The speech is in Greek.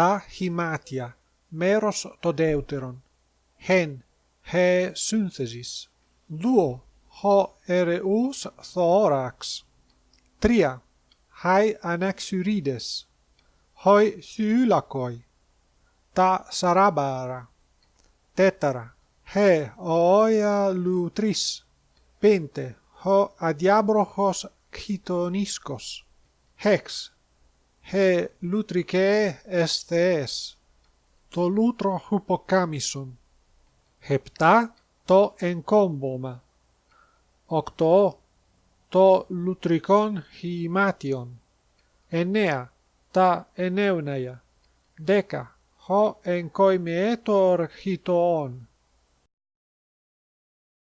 επτά χυμάτια, μέρος το δεύτερον. Χεν, χε σύνθεσης. Δουο, χω ερεούς θώραξ. Τρία, χαι αναξουρίδες. Χοι θυούλακοι. Τα σαράμπαρα. Τέταρα, χε οόια λουτρίς. Πέντε, χω αδιάμπροχος χιτονίσκος. Χεξ, he lutricae est thees, το λούτρο χουποκάμισον. Επτά το εγκόμπομα. Οκτώ το λουτρικόν χυμάτιον. Εννέα τα ενέουναια. Δέκα χω εγκοημιέτορ χιτοόν.